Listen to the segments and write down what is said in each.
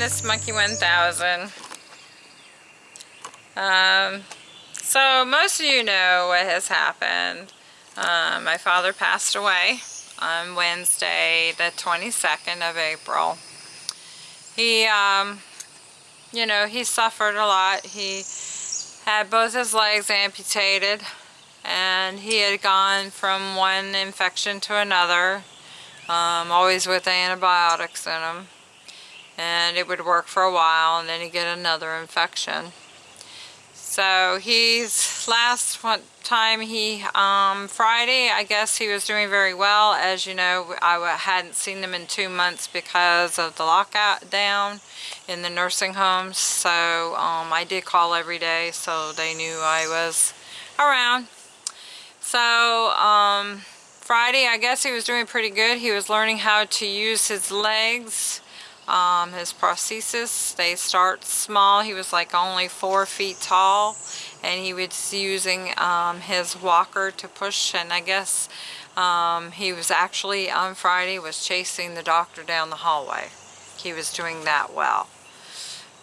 this Monkey 1000. Um, so most of you know what has happened. Um, my father passed away on Wednesday the 22nd of April. He, um, you know, he suffered a lot. He had both his legs amputated and he had gone from one infection to another, um, always with antibiotics in him. And it would work for a while and then he'd get another infection. So he's last one time he um, Friday I guess he was doing very well. As you know I hadn't seen him in two months because of the lockout down in the nursing homes so um, I did call every day so they knew I was around. So um, Friday I guess he was doing pretty good. He was learning how to use his legs um, his prosthesis. They start small. He was like only four feet tall and he was using um, his walker to push and I guess um, he was actually on Friday was chasing the doctor down the hallway. He was doing that well.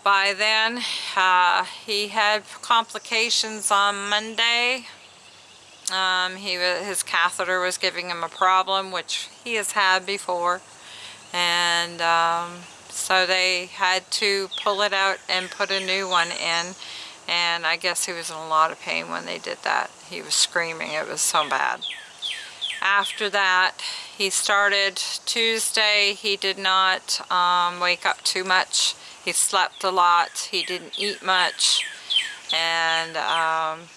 By then uh, he had complications on Monday. Um, he his catheter was giving him a problem which he has had before and um, so they had to pull it out and put a new one in and I guess he was in a lot of pain when they did that. He was screaming, it was so bad. After that, he started Tuesday, he did not um, wake up too much. He slept a lot, he didn't eat much, and um,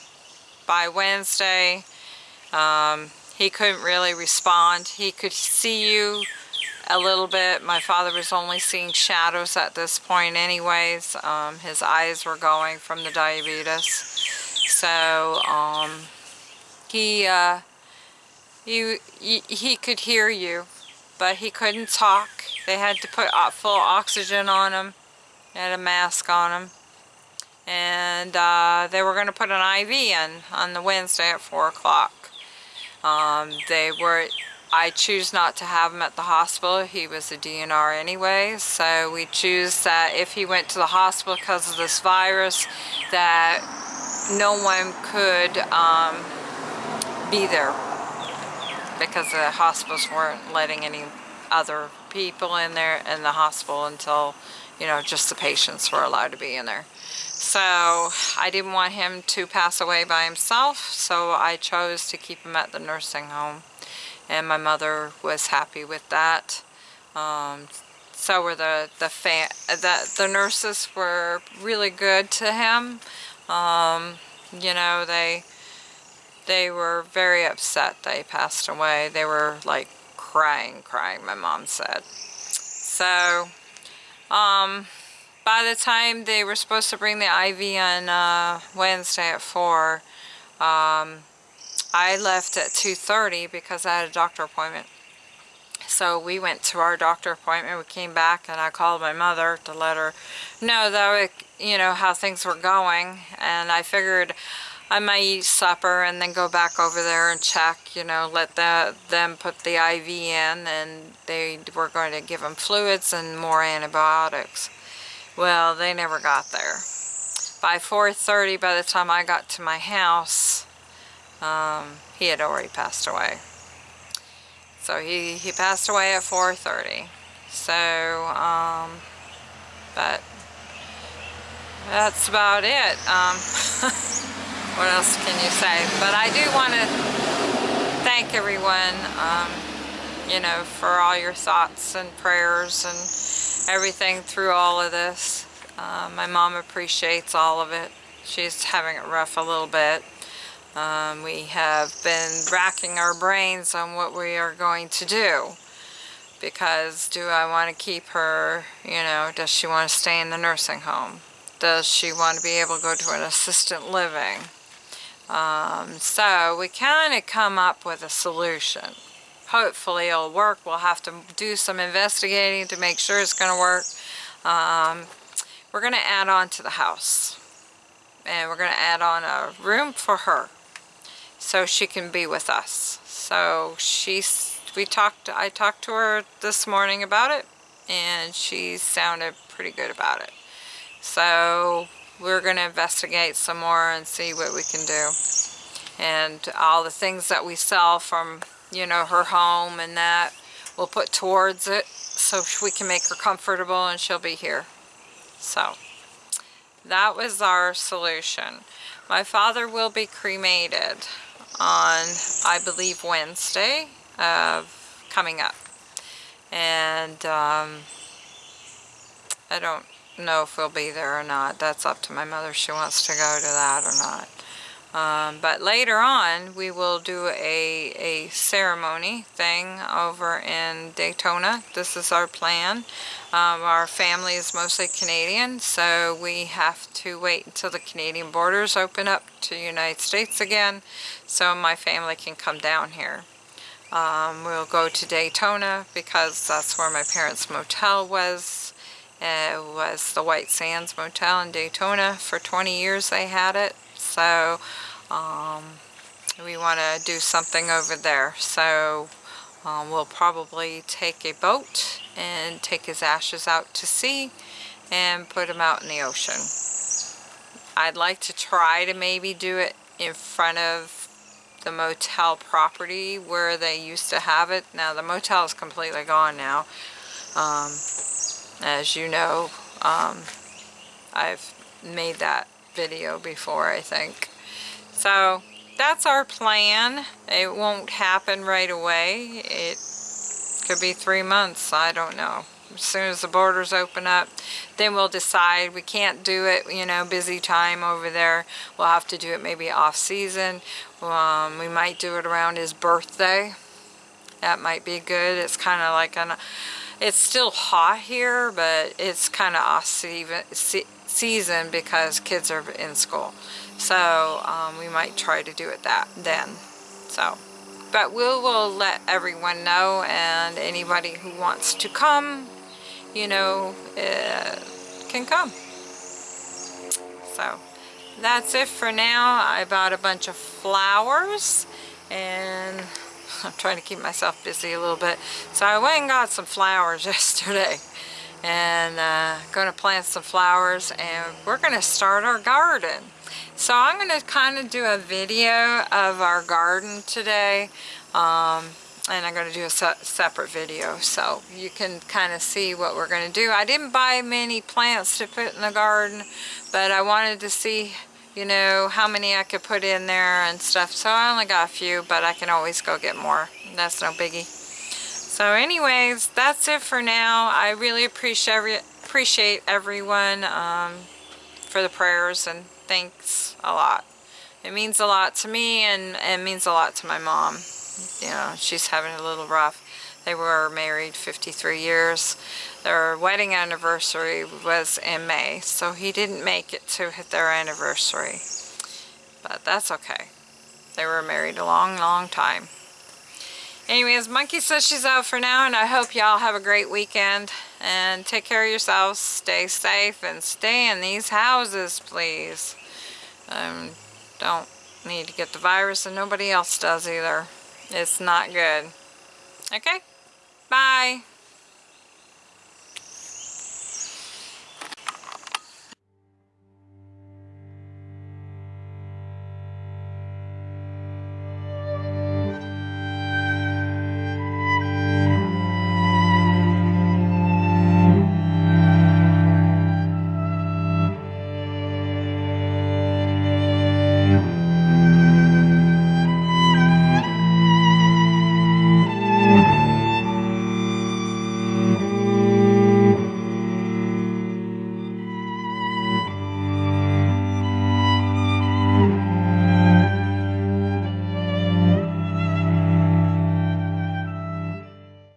by Wednesday, um, he couldn't really respond. He could see you a little bit. My father was only seeing shadows at this point anyways. Um, his eyes were going from the diabetes. So um, he, uh, he, he could hear you, but he couldn't talk. They had to put full oxygen on him. had a mask on him. And uh, they were going to put an IV in on the Wednesday at 4 o'clock. Um, they were I choose not to have him at the hospital. He was a DNR anyway, so we choose that if he went to the hospital because of this virus, that no one could um, be there because the hospitals weren't letting any other people in there in the hospital until, you know, just the patients were allowed to be in there. So I didn't want him to pass away by himself, so I chose to keep him at the nursing home and my mother was happy with that. Um, so were the the fan the the nurses were really good to him. Um, you know they they were very upset they passed away. They were like crying, crying. My mom said. So um, by the time they were supposed to bring the IV on uh, Wednesday at four. Um, I left at 2.30 because I had a doctor appointment. So we went to our doctor appointment. We came back and I called my mother to let her know that, you know, how things were going. And I figured I might eat supper and then go back over there and check, you know, let the, them put the IV in and they were going to give him fluids and more antibiotics. Well, they never got there. By 4.30, by the time I got to my house, um, he had already passed away. So he, he passed away at 4.30. So, um, but that's about it. Um, what else can you say? But I do want to thank everyone, um, you know, for all your thoughts and prayers and everything through all of this. Uh, my mom appreciates all of it. She's having it rough a little bit. Um, we have been racking our brains on what we are going to do because do I want to keep her, you know, does she want to stay in the nursing home? Does she want to be able to go to an assistant living? Um, so we kind of come up with a solution. Hopefully it'll work. We'll have to do some investigating to make sure it's going to work. Um, we're going to add on to the house. And we're going to add on a room for her so she can be with us. So she's, we talked, I talked to her this morning about it and she sounded pretty good about it. So we're going to investigate some more and see what we can do. And all the things that we sell from, you know, her home and that, we'll put towards it so we can make her comfortable and she'll be here. So that was our solution. My father will be cremated on, I believe, Wednesday of coming up. And um, I don't know if we'll be there or not. That's up to my mother. She wants to go to that or not. Um, but later on, we will do a, a ceremony thing over in Daytona. This is our plan. Um, our family is mostly Canadian, so we have to wait until the Canadian borders open up to the United States again, so my family can come down here. Um, we'll go to Daytona because that's where my parents' motel was. It was the White Sands Motel in Daytona. For 20 years they had it so um, we want to do something over there. So um, we'll probably take a boat and take his ashes out to sea and put him out in the ocean. I'd like to try to maybe do it in front of the motel property where they used to have it. Now the motel is completely gone now. Um, as you know um, I've made that video before, I think. So that's our plan. It won't happen right away. It could be three months, I don't know. As soon as the borders open up, then we'll decide. We can't do it, you know, busy time over there. We'll have to do it maybe off season. Um, we might do it around his birthday. That might be good. It's kind of like an, it's still hot here, but it's kind of off season, because kids are in school. So um, we might try to do it that then. So, but we will let everyone know and anybody who wants to come, you know, uh, can come. So that's it for now. I bought a bunch of flowers and I'm trying to keep myself busy a little bit. So I went and got some flowers yesterday and uh, going to plant some flowers and we're going to start our garden. So I'm going to kind of do a video of our garden today um, and I'm going to do a se separate video so you can kind of see what we're going to do. I didn't buy many plants to put in the garden but I wanted to see you know how many I could put in there and stuff so I only got a few but I can always go get more. That's no biggie. So anyways, that's it for now. I really appreciate appreciate everyone um, for the prayers and thanks a lot. It means a lot to me and it means a lot to my mom. You know, she's having a little rough. They were married 53 years. Their wedding anniversary was in May, so he didn't make it to hit their anniversary. But that's okay. They were married a long, long time. Anyways, Monkey says she's out for now, and I hope y'all have a great weekend. And take care of yourselves, stay safe, and stay in these houses, please. Um, don't need to get the virus, and nobody else does either. It's not good. Okay? Bye.